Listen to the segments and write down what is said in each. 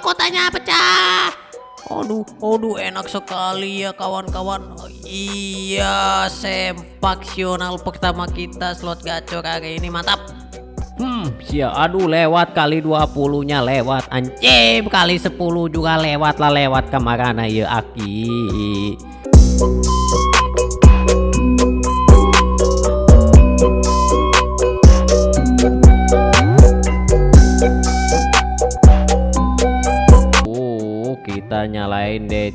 mahkotanya pecah. Aduh, aduh enak sekali ya kawan-kawan. Iya, sempaksional pertama kita slot gacor hari ini mantap. Hmm, sia aduh lewat kali 20-nya lewat anjing kali 10 juga lewat lah lewat ke mana ya aki.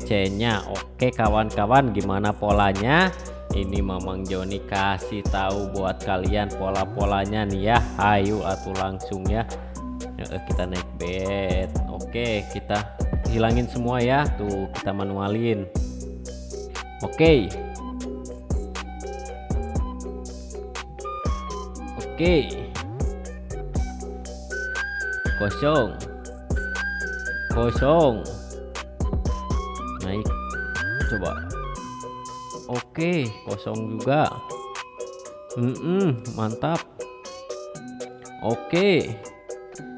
Nyalain DC-nya. Oke, kawan-kawan, gimana polanya? Ini Mamang Joni kasih tahu buat kalian pola-polanya nih ya. Ayo atuh langsung ya. Kita naik bed. Oke, kita hilangin semua ya. Tuh, kita manualin. Oke. Oke. Kosong kosong naik. Coba. Oke kosong juga. Mm mantap. Oke.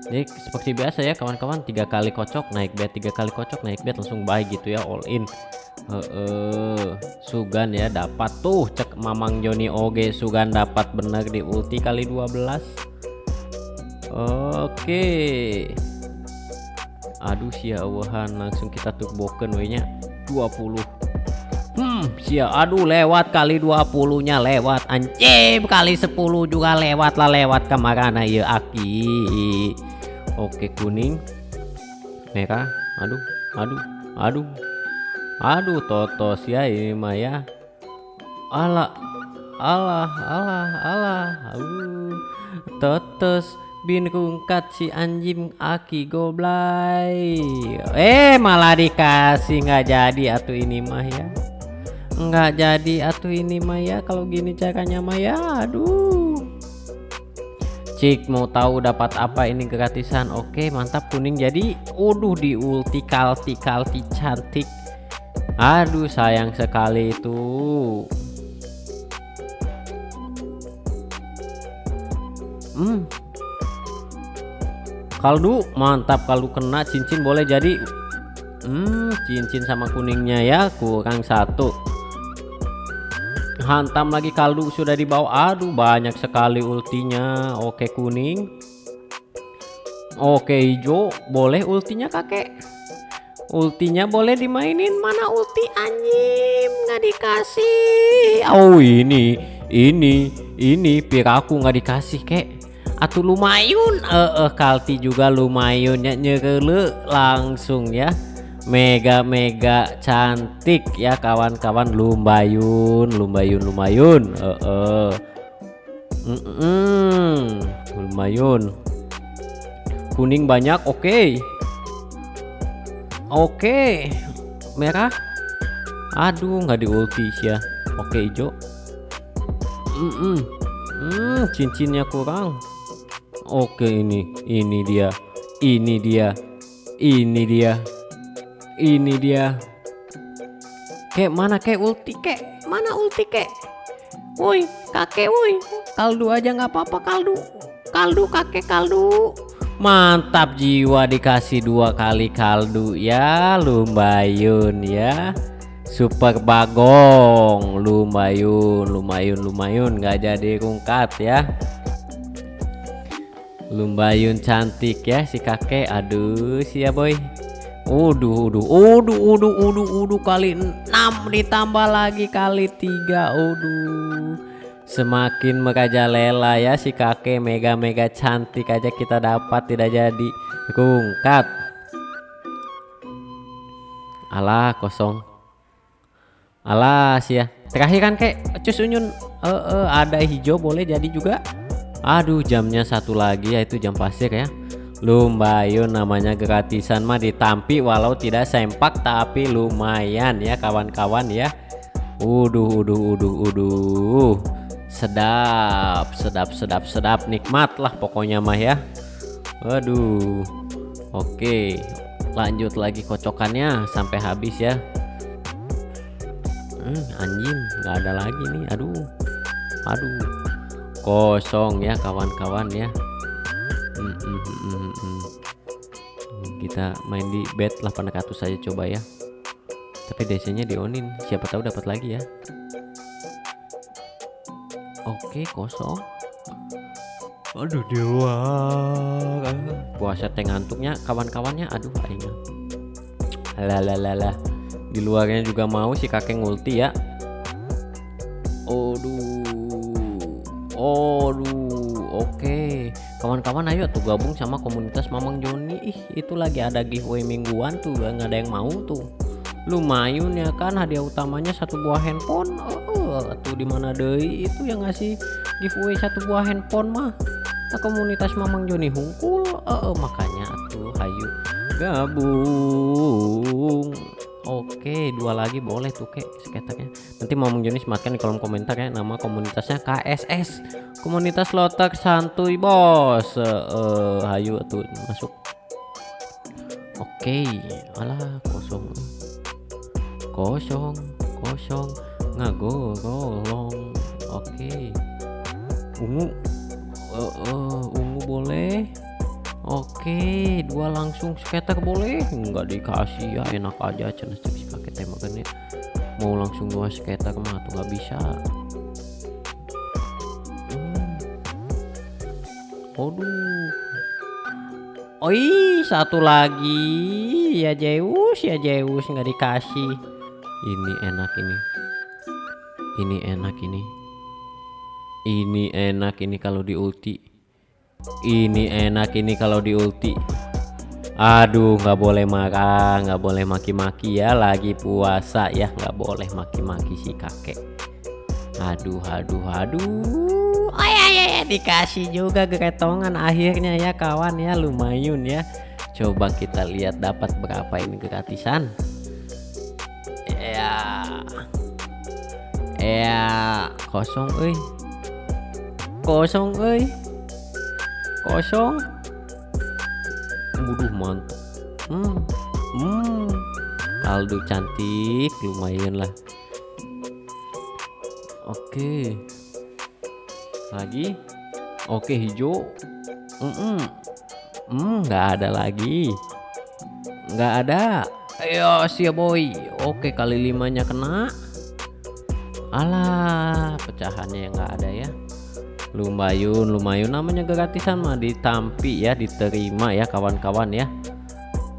Ini seperti biasa ya kawan-kawan. Tiga kali kocok naik bed tiga kali kocok naik bed langsung baik gitu ya all in. Uh, uh, Sugan ya dapat tuh. Cek Mamang Joni Oge Sugan dapat bener di ulti kali 12 Oke aduh sia awahan langsung kita turbokan we nya 20 hmm sia. Aduh lewat kali 20 nya lewat anjing. Kali 10 juga lewat lah lewat ke mana ya aki. Oke kuning. Merah. Aduh aduh aduh. Aduh totos ya ini mah ya. Allah Allah Allah Allah uh, totos bin kungkat si anjing aki goblay eh malah dikasih nggak jadi atuh ini mah ya. Nggak jadi atuh ini mah ya kalau gini caranya mah ya aduh. Cik mau tahu dapat apa ini gratisan? Oke mantap kuning jadi. Uduh di ulti kalti kalti cantik. Aduh sayang sekali itu. Hmm kaldu mantap kaldu kena cincin boleh jadi. Hmm, cincin sama kuningnya ya kurang satu. Hantam lagi kaldu sudah dibawa. Aduh banyak sekali ultinya. Oke kuning. Oke hijau. Boleh ultinya kakek? Ultinya boleh dimainin. Mana ulti anjing? Nggak dikasih. Oh ini ini ini piraku nggak dikasih kek atau lumayan eh uh, kalti juga lumayan ya langsung ya mega mega cantik ya kawan-kawan lumbayun lumbayun lumayan eh uh. mm -mm. lumayan kuning banyak oke okay. oke okay. merah aduh nggak di ulti ya oke okay, hijau mm -mm. Hmm, cincinnya kurang Oke ini ini dia ini dia ini dia ini dia. Kek mana kek ulti kek? Mana ulti kek? Woi kakek woi. Kaldu aja nggak apa-apa kaldu. Kaldu kakek kaldu. Mantap jiwa dikasih dua kali kaldu ya lumayan ya. Super bagong lumayan lumayan lumayan nggak jadi rungkat ya Lumbayun cantik ya si kakek. Aduh, ya boy. Uduh, uduh, uduh, uduh, uduh, uduh kali 6 ditambah lagi kali 3. Uduh. Semakin merajalela ya si kakek mega-mega cantik aja kita dapat tidak jadi. Kungkat. Alah kosong. Alah ya. Terakhir kan kek cus unyun uh, uh, ada hijau boleh jadi juga. Aduh jamnya satu lagi yaitu jam pasir ya. Lumayan namanya gratisan mah ditampi walau tidak sempak tapi lumayan ya kawan-kawan ya. Uduh uduh uduh uduh. Sedap sedap sedap sedap. Nikmat lah pokoknya mah ya. Waduh Oke lanjut lagi kocokannya sampai habis ya. Hmm, anjing nggak ada lagi nih. Aduh aduh kosong ya kawan-kawan ya. Hmm, hmm, hmm, kita main di bet 800 saja coba ya. Tapi DC nya dionin. Siapa tahu dapat lagi ya. Oke kosong. Aduh di luar puasa teh ngantuknya kawan-kawannya. Aduh aing lah. Di luarnya juga mau si kakek ngulti ya. Aduh Aduh oke. Kawan-kawan ayo tuh gabung sama komunitas Mamang Joni. Ih itu lagi ada giveaway mingguan tuh nggak ada yang mau tuh. Lumayan ya kan hadiah utamanya satu buah handphone. Oh, tuh di mana deh itu yang ngasih giveaway satu buah handphone mah. Nah, komunitas Mamang Joni hungkul oh, makanya tuh hayu gabung Oke, dua lagi boleh tuh kek skaternya. Nanti mau Joni sematkan di kolom komentar ya nama komunitasnya KSS. Komunitas Lotak Santuy Bos. Eh, uh, tuh masuk. Oke, alah kosong. Kosong, kosong. Ngagolong. Oke. Ungu. Uh, uh, ungu boleh. Oke, dua langsung skater boleh? Enggak dikasih ya, enak aja si pakai tembakannya. Mau langsung dua skater mah tuh nggak bisa. Hmm. Aduh. Oi, satu lagi ya Zeus ya Zeus nggak dikasih. Ini enak ini. Ini enak ini. Ini enak ini kalau di ulti ini enak ini kalau di ulti. Aduh nggak boleh marah nggak boleh maki-maki ya. Lagi puasa ya nggak boleh maki-maki si kakek. Aduh aduh aduh. Oh ya ya ya dikasih juga keretongan akhirnya ya kawan ya. Lumayan ya. Coba kita lihat dapat berapa ini gratisan. Ya. Ya kosong eh kosong eh kosong. Waduh mantap hmm. hmm. kaldu cantik lumayan lah. Oke. Lagi? Oke hijau. Mm -mm. hmm nggak ada lagi. Nggak ada. Ayo siap boy. Oke kali limanya kena. Alah pecahannya yang nggak ada ya lumayan lumayan. Namanya gratisan mah ditampi ya diterima ya kawan-kawan ya.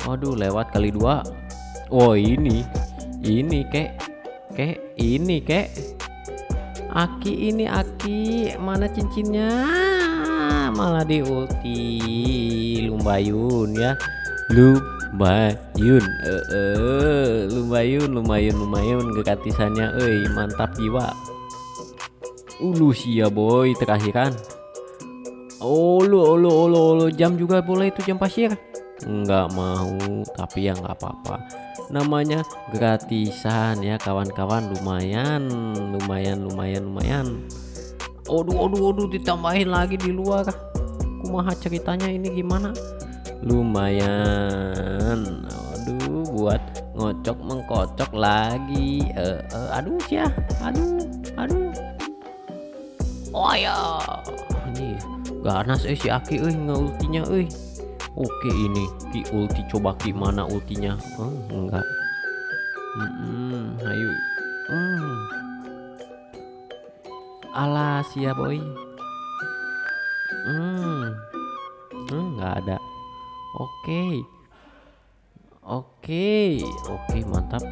Waduh lewat kali dua. Oh ini. Ini kek. Kek ini kek. Aki ini Aki. Mana cincinnya? Malah di ulti lumbayun ya. Lumbayun eh -e, lumbayun lumayan lumayan gratisannya. Eh mantap jiwa Ulu sia boy terakhiran. Ulu ulu ulu ulu jam juga boleh itu jam pasir? Enggak mau tapi ya nggak apa-apa. Namanya gratisan ya kawan-kawan lumayan lumayan lumayan lumayan. Aduh aduh aduh ditambahin lagi di luar. Kumaha ceritanya ini gimana? Lumayan. Aduh buat ngocok mengkocok lagi. Uh, uh, aduh ya aduh aduh oh ya ini ganas eh si Aki eh ultinya eh. Oke ini ki ulti coba gimana ultinya? Oh, enggak. Mm -mm, ayo. Mm. alas ya boy. Hmm. Hmm nggak ada. Oke. Oke. Oke mantap.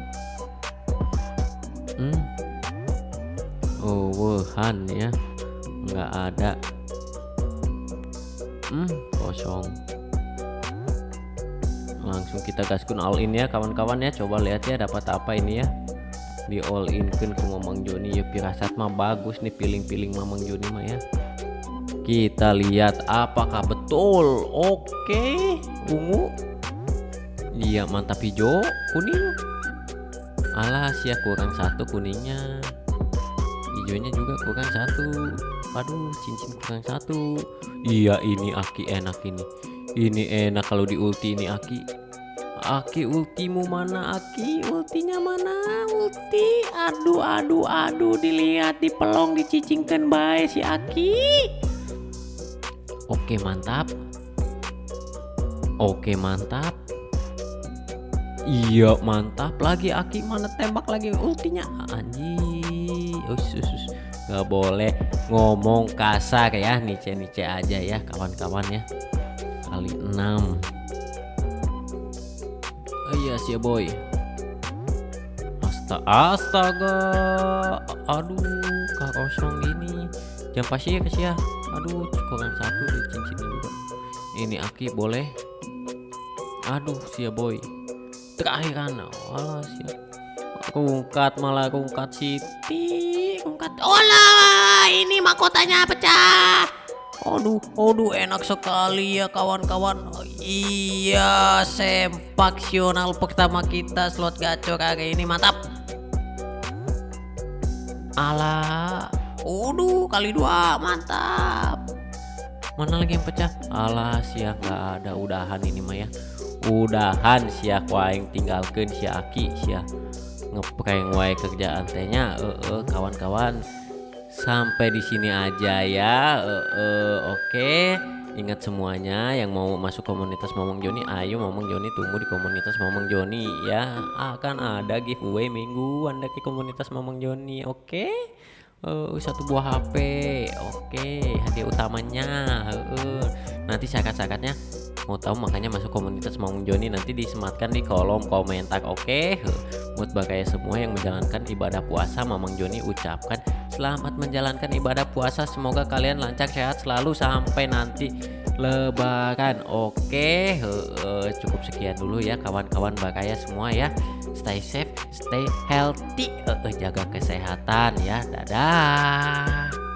Hmm. Oh Wuhan ya nggak ada. Hmm kosong. Langsung kita gaskun all in ya kawan-kawan ya. Coba lihat ya dapat apa ini ya. Di all in kan ke Mamang Joni ya pirasat mah bagus nih piling-piling Mamang Joni mah ya. Kita lihat apakah betul. Oke ungu. Iya mantap hijau kuning. Alas ya kurang satu kuningnya. Hijaunya juga kurang satu aduh cincin kurang satu. Iya ini Aki enak ini. Ini enak kalau di ulti ini Aki. Aki ultimu mana Aki? Ultinya mana? Ulti? Aduh aduh aduh dilihat di pelong dicicingkan baik si Aki. Oke mantap. Oke mantap. Iya mantap lagi Aki. Mana tembak lagi ultinya? Anjing us. Gak boleh ngomong kasar ya nice nice aja ya kawan-kawan ya. Kali 6 oh iya sih boy. Astaga astaga aduh kosong ini. Jam pasti ya ya aduh kurang satu di cincin juga. Ini Aki boleh. Aduh sia boy. Terakhir kan? Wala siap kungkat malah kungkat Siti kungkat olah ini mahkotanya pecah. Aduh aduh enak sekali ya kawan-kawan. Iya sempaksional pertama kita slot gacor hari ini mantap. Alah aduh kali dua mantap. Mana lagi yang pecah? Alah siang nggak ada udahan ini mah ya udahan sia waing tinggalkan si Aki sia ngeprank wae kerjaan tehnya eh -e, kawan-kawan. Sampai di sini aja ya oke. Okay. ingat semuanya yang mau masuk komunitas Momong Joni ayo Momong Joni tunggu di komunitas Momong Joni ya. Akan ada giveaway minggu anda ke komunitas Momong Joni oke? Okay? uh, satu buah HP oke. Okay, hadiah utamanya uh, nanti syarat-syaratnya mau tahu makanya masuk komunitas Mang Joni. Nanti disematkan di kolom komentar oke? Okay? buat bagaya semua yang menjalankan ibadah puasa Mamang Joni ucapkan selamat menjalankan ibadah puasa. Semoga kalian lancar sehat selalu sampai nanti lebaran oke? Uh, cukup sekian dulu ya kawan-kawan bagaya semua ya. Stay safe stay healthy uh, jaga kesehatan ya. Dadah